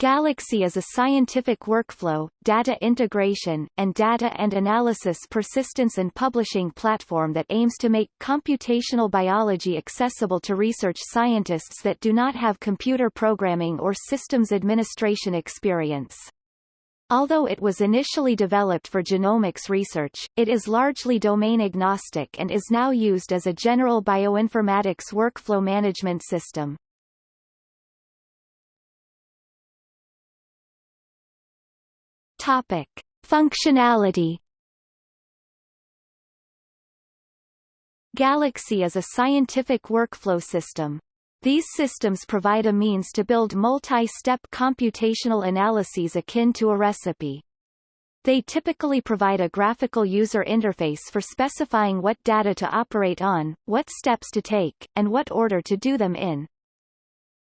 Galaxy is a scientific workflow, data integration, and data and analysis persistence and publishing platform that aims to make computational biology accessible to research scientists that do not have computer programming or systems administration experience. Although it was initially developed for genomics research, it is largely domain agnostic and is now used as a general bioinformatics workflow management system. Topic: Functionality. Galaxy is a scientific workflow system. These systems provide a means to build multi-step computational analyses akin to a recipe. They typically provide a graphical user interface for specifying what data to operate on, what steps to take, and what order to do them in.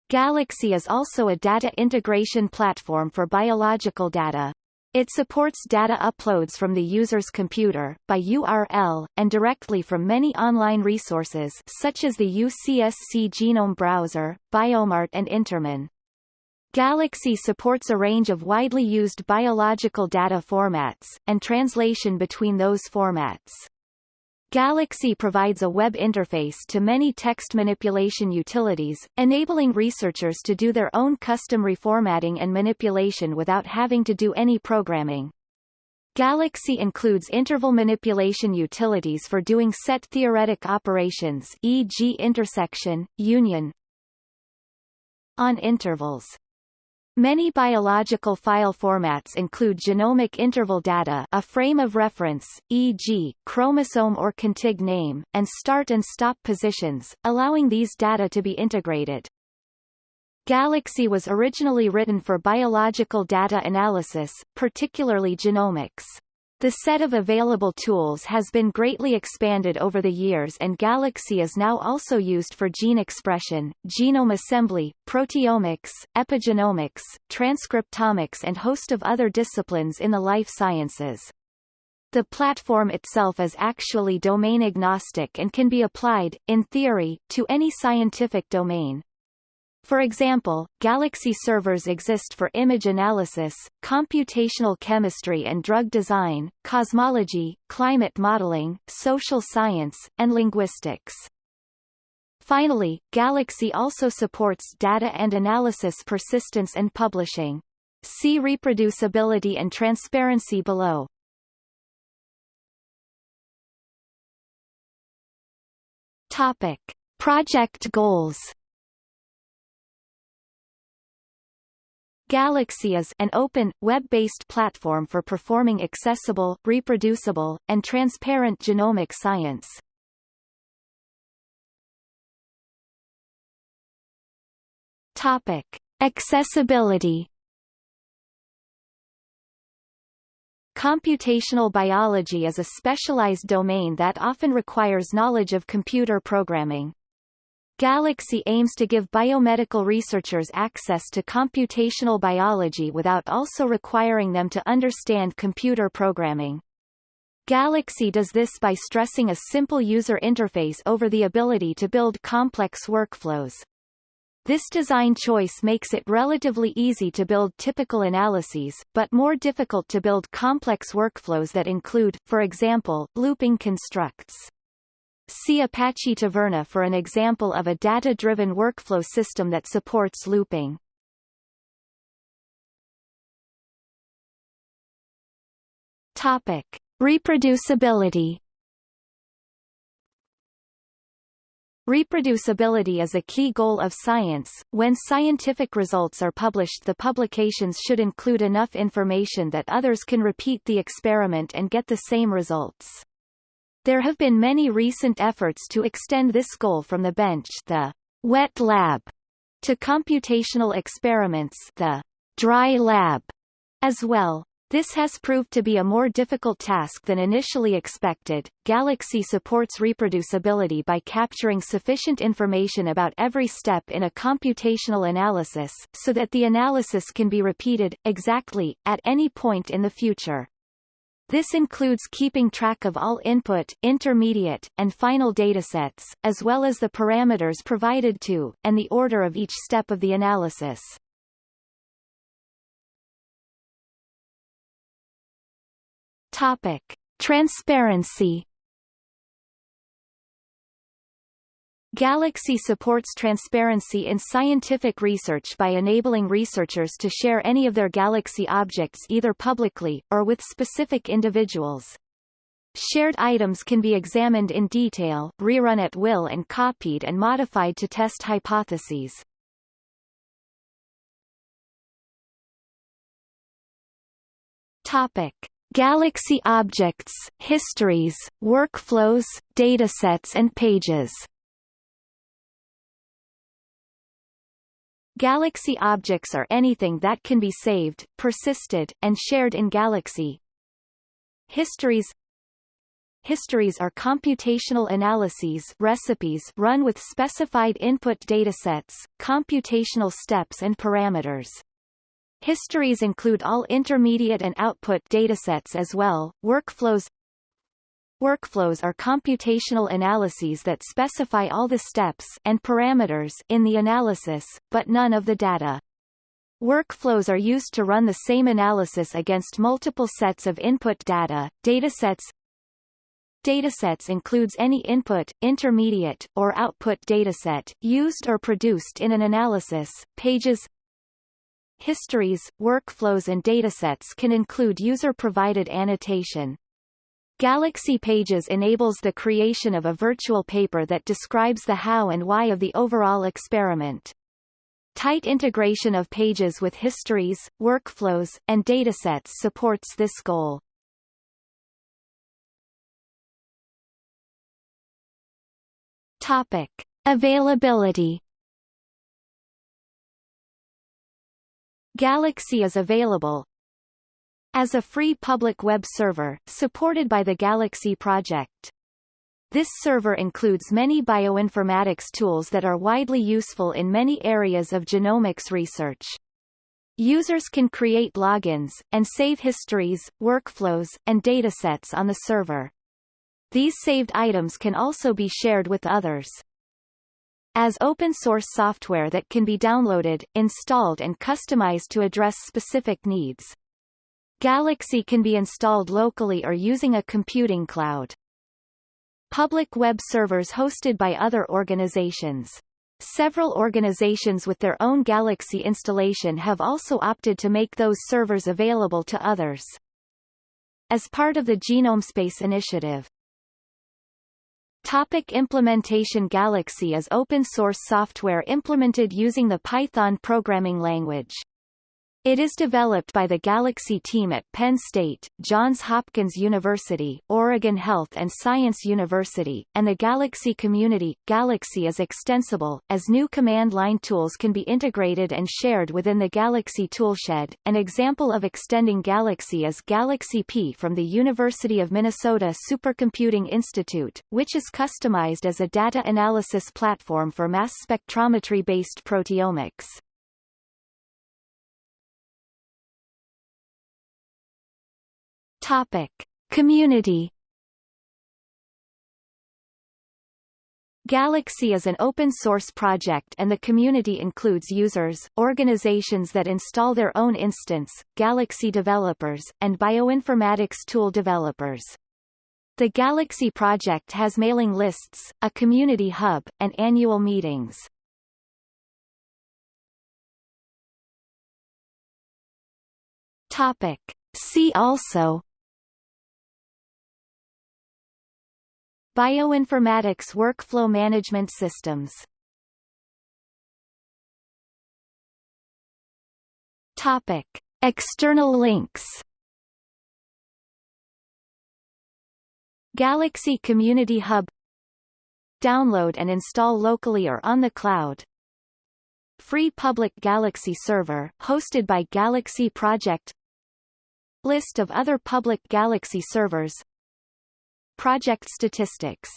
Galaxy is also a data integration platform for biological data. It supports data uploads from the user's computer, by URL, and directly from many online resources such as the UCSC Genome Browser, Biomart and InterMine. Galaxy supports a range of widely used biological data formats, and translation between those formats. Galaxy provides a web interface to many text manipulation utilities, enabling researchers to do their own custom reformatting and manipulation without having to do any programming. Galaxy includes interval manipulation utilities for doing set theoretic operations e.g. intersection, union on intervals. Many biological file formats include genomic interval data a frame of reference, e.g., chromosome or contig name, and start and stop positions, allowing these data to be integrated. Galaxy was originally written for biological data analysis, particularly genomics. The set of available tools has been greatly expanded over the years and Galaxy is now also used for gene expression, genome assembly, proteomics, epigenomics, transcriptomics and host of other disciplines in the life sciences. The platform itself is actually domain agnostic and can be applied, in theory, to any scientific domain. For example, Galaxy servers exist for image analysis, computational chemistry and drug design, cosmology, climate modeling, social science, and linguistics. Finally, Galaxy also supports data and analysis persistence and publishing. See reproducibility and transparency below. Topic. Project goals Galaxy is an open, web-based platform for performing accessible, reproducible, and transparent genomic science. Topic. Accessibility Computational biology is a specialized domain that often requires knowledge of computer programming. Galaxy aims to give biomedical researchers access to computational biology without also requiring them to understand computer programming. Galaxy does this by stressing a simple user interface over the ability to build complex workflows. This design choice makes it relatively easy to build typical analyses, but more difficult to build complex workflows that include, for example, looping constructs. See Apache Taverna for an example of a data-driven workflow system that supports looping. Topic. Reproducibility Reproducibility is a key goal of science. When scientific results are published the publications should include enough information that others can repeat the experiment and get the same results. There have been many recent efforts to extend this goal from the bench the wet lab to computational experiments the dry lab as well. This has proved to be a more difficult task than initially expected. Galaxy supports reproducibility by capturing sufficient information about every step in a computational analysis, so that the analysis can be repeated, exactly, at any point in the future. This includes keeping track of all input, intermediate, and final datasets, as well as the parameters provided to, and the order of each step of the analysis. Topic. Transparency Galaxy supports transparency in scientific research by enabling researchers to share any of their Galaxy objects either publicly, or with specific individuals. Shared items can be examined in detail, rerun at will and copied and modified to test hypotheses. Topic. Galaxy objects, histories, workflows, datasets and pages Galaxy objects are anything that can be saved, persisted, and shared in Galaxy. Histories Histories are computational analyses recipes run with specified input datasets, computational steps and parameters. Histories include all intermediate and output datasets as well. Workflows Workflows are computational analyses that specify all the steps and parameters in the analysis, but none of the data. Workflows are used to run the same analysis against multiple sets of input data, datasets. Datasets includes any input, intermediate, or output dataset, used or produced in an analysis. Pages Histories, workflows and datasets can include user-provided annotation, Galaxy Pages enables the creation of a virtual paper that describes the how and why of the overall experiment. Tight integration of pages with histories, workflows, and datasets supports this goal. Topic. Availability Galaxy is available, as a free public web server, supported by the Galaxy project. This server includes many bioinformatics tools that are widely useful in many areas of genomics research. Users can create logins, and save histories, workflows, and datasets on the server. These saved items can also be shared with others. As open-source software that can be downloaded, installed and customized to address specific needs. Galaxy can be installed locally or using a computing cloud. Public web servers hosted by other organizations. Several organizations with their own Galaxy installation have also opted to make those servers available to others. As part of the GenomeSpace initiative, Topic implementation Galaxy is open-source software implemented using the Python programming language. It is developed by the Galaxy team at Penn State, Johns Hopkins University, Oregon Health and Science University, and the Galaxy community. Galaxy is extensible, as new command line tools can be integrated and shared within the Galaxy toolshed. An example of extending Galaxy is Galaxy P from the University of Minnesota Supercomputing Institute, which is customized as a data analysis platform for mass spectrometry-based proteomics. Topic. Community Galaxy is an open-source project and the community includes users, organizations that install their own instance, Galaxy developers, and bioinformatics tool developers. The Galaxy project has mailing lists, a community hub, and annual meetings. Topic. See also Bioinformatics Workflow Management Systems. Topic. External links. Galaxy Community Hub. Download and install locally or on the cloud. Free Public Galaxy Server, hosted by Galaxy Project. List of other public Galaxy servers Project statistics